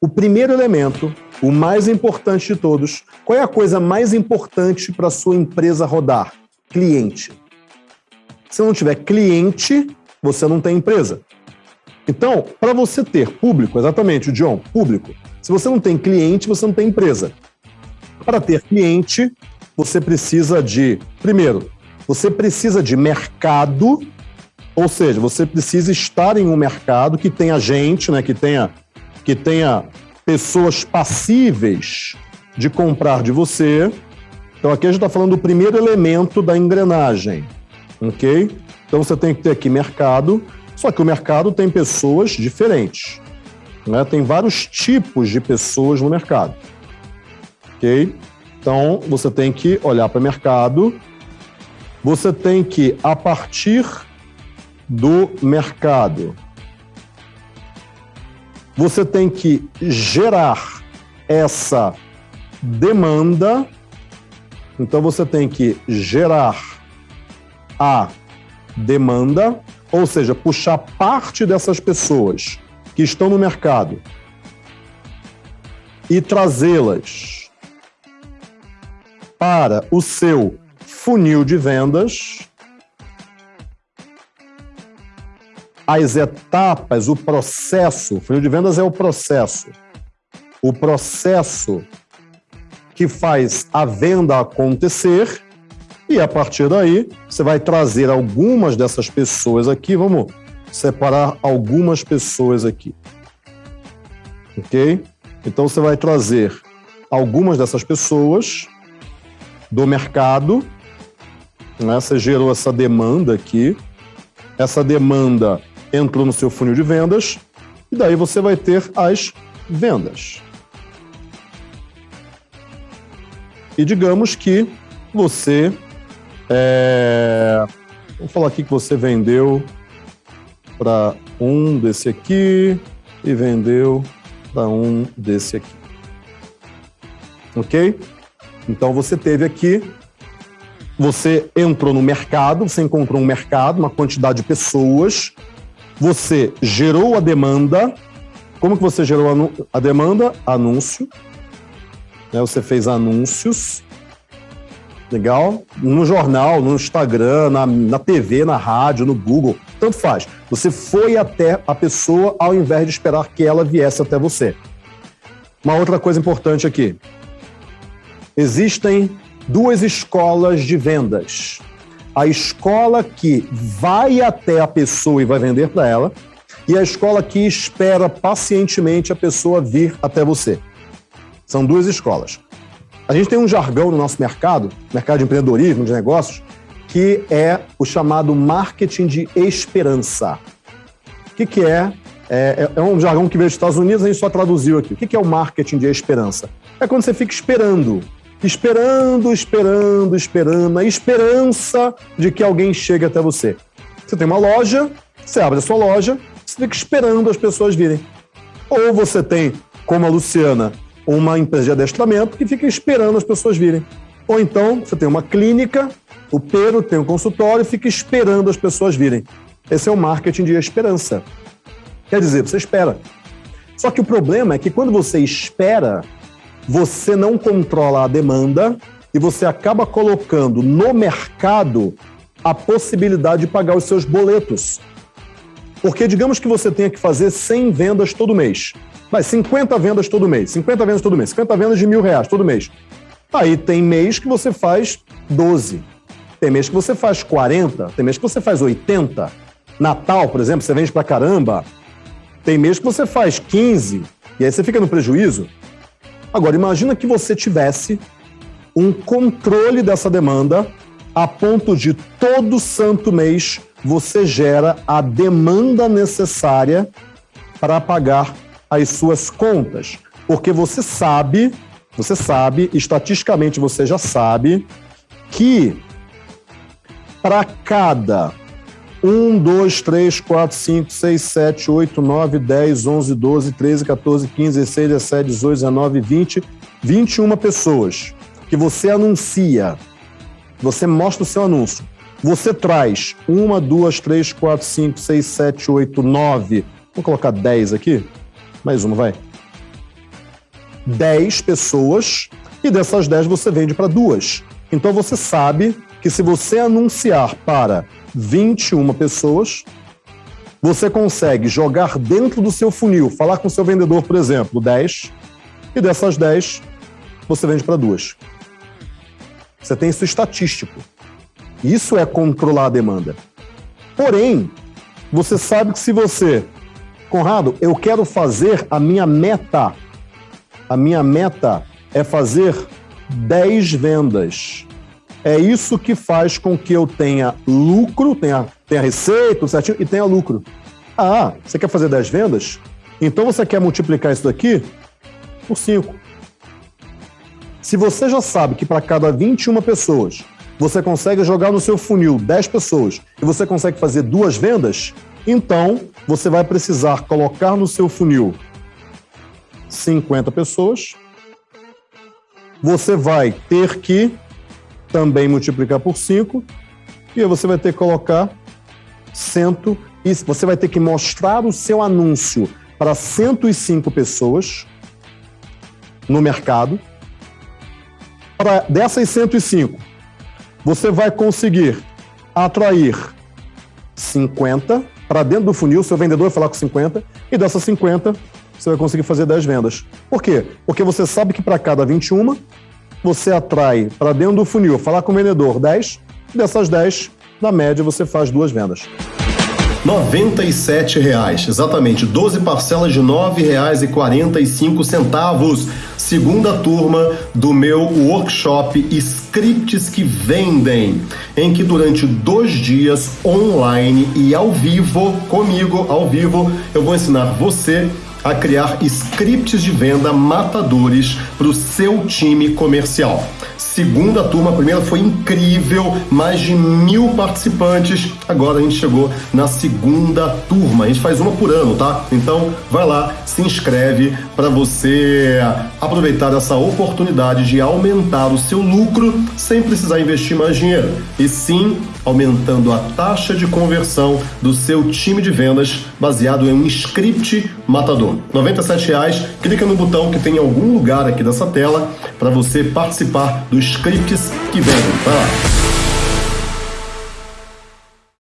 o primeiro elemento, o mais importante de todos, qual é a coisa mais importante para sua empresa rodar? Cliente. Se não tiver cliente, você não tem empresa. Então, para você ter público, exatamente, John, público. Se você não tem cliente, você não tem empresa. Para ter cliente, você precisa de, primeiro, você precisa de mercado, ou seja, você precisa estar em um mercado que tenha gente, né, que tenha que tenha pessoas passíveis de comprar de você. Então aqui a gente está falando do primeiro elemento da engrenagem, ok? Então você tem que ter aqui mercado, só que o mercado tem pessoas diferentes, né? Tem vários tipos de pessoas no mercado, ok? Então você tem que olhar para o mercado, você tem que a partir do mercado você tem que gerar essa demanda. Então você tem que gerar a demanda, ou seja, puxar parte dessas pessoas que estão no mercado e trazê-las para o seu funil de vendas as etapas, o processo. O funil de vendas é o processo. O processo que faz a venda acontecer e a partir daí você vai trazer algumas dessas pessoas aqui. Vamos separar algumas pessoas aqui. Ok? Então você vai trazer algumas dessas pessoas do mercado. Né? Você gerou essa demanda aqui. Essa demanda entrou no seu funil de vendas e daí você vai ter as vendas. E digamos que você. É... Vamos falar aqui que você vendeu para um desse aqui e vendeu para um desse aqui. Ok? Então você teve aqui, você entrou no mercado, você encontrou um mercado, uma quantidade de pessoas você gerou a demanda. Como que você gerou a demanda? Anúncio. Né? Você fez anúncios. Legal? No jornal, no Instagram, na, na TV, na rádio, no Google, tanto faz. Você foi até a pessoa ao invés de esperar que ela viesse até você. Uma outra coisa importante aqui. Existem duas escolas de vendas a escola que vai até a pessoa e vai vender para ela, e a escola que espera pacientemente a pessoa vir até você. São duas escolas. A gente tem um jargão no nosso mercado, mercado de empreendedorismo, de negócios, que é o chamado marketing de esperança. O que, que é? é? é? um jargão que veio dos Estados Unidos, a gente só traduziu aqui. O que, que é o marketing de esperança? É quando você fica esperando esperando, esperando, esperando, a esperança de que alguém chegue até você. Você tem uma loja, você abre a sua loja, você fica esperando as pessoas virem. Ou você tem, como a Luciana, uma empresa de adestramento que fica esperando as pessoas virem. Ou então você tem uma clínica, o Pedro tem um consultório e fica esperando as pessoas virem. Esse é o marketing de esperança. Quer dizer, você espera. Só que o problema é que quando você espera, você não controla a demanda e você acaba colocando no mercado a possibilidade de pagar os seus boletos. Porque digamos que você tenha que fazer 100 vendas todo mês. Vai, 50 vendas todo mês, 50 vendas todo mês, 50 vendas de mil reais todo mês. Aí tem mês que você faz 12, tem mês que você faz 40, tem mês que você faz 80. Natal, por exemplo, você vende pra caramba. Tem mês que você faz 15, e aí você fica no prejuízo. Agora, imagina que você tivesse um controle dessa demanda a ponto de todo santo mês você gera a demanda necessária para pagar as suas contas. Porque você sabe, você sabe, estatisticamente você já sabe, que para cada 1, 2, 3, 4, 5, 6, 7, 8, 9, 10, 11, 12, 13, 14, 15, 16, 17, 18, 19, 20, 21 pessoas que você anuncia, você mostra o seu anúncio, você traz uma, duas, três, quatro, cinco, seis, sete, oito, nove, vamos colocar 10 aqui? Mais uma, vai. 10 pessoas e dessas 10 você vende para duas. Então você sabe que se você anunciar para 21 pessoas, você consegue jogar dentro do seu funil, falar com o seu vendedor, por exemplo, 10, e dessas 10 você vende para duas. Você tem isso estatístico. Isso é controlar a demanda. Porém, você sabe que se você, Conrado, eu quero fazer a minha meta, a minha meta é fazer 10 vendas. É isso que faz com que eu tenha lucro, tenha, tenha receita, certinho, e tenha lucro. Ah, você quer fazer 10 vendas? Então você quer multiplicar isso daqui por 5. Se você já sabe que para cada 21 pessoas você consegue jogar no seu funil 10 pessoas e você consegue fazer duas vendas, então você vai precisar colocar no seu funil 50 pessoas. Você vai ter que também multiplicar por 5 e aí você vai ter que colocar 100 e você vai ter que mostrar o seu anúncio para 105 pessoas no mercado. Para dessas 105, você vai conseguir atrair 50 para dentro do funil, seu vendedor vai falar com 50, e dessas 50, você vai conseguir fazer 10 vendas. Por quê? Porque você sabe que para cada 21, você atrai para dentro do funil, falar com o vendedor 10, e dessas 10, na média, você faz duas vendas. R$ reais, exatamente, 12 parcelas de R$ 9,45. Segunda turma do meu workshop Scripts que Vendem, em que durante dois dias online e ao vivo, comigo, ao vivo, eu vou ensinar você a criar scripts de venda matadores para o seu time comercial segunda turma. A primeira foi incrível, mais de mil participantes. Agora a gente chegou na segunda turma. A gente faz uma por ano, tá? Então vai lá, se inscreve para você aproveitar essa oportunidade de aumentar o seu lucro sem precisar investir mais dinheiro. E sim aumentando a taxa de conversão do seu time de vendas baseado em um script matador. R$ reais. Clica no botão que tem em algum lugar aqui dessa tela para você participar dos scripts que vendem. Vai lá.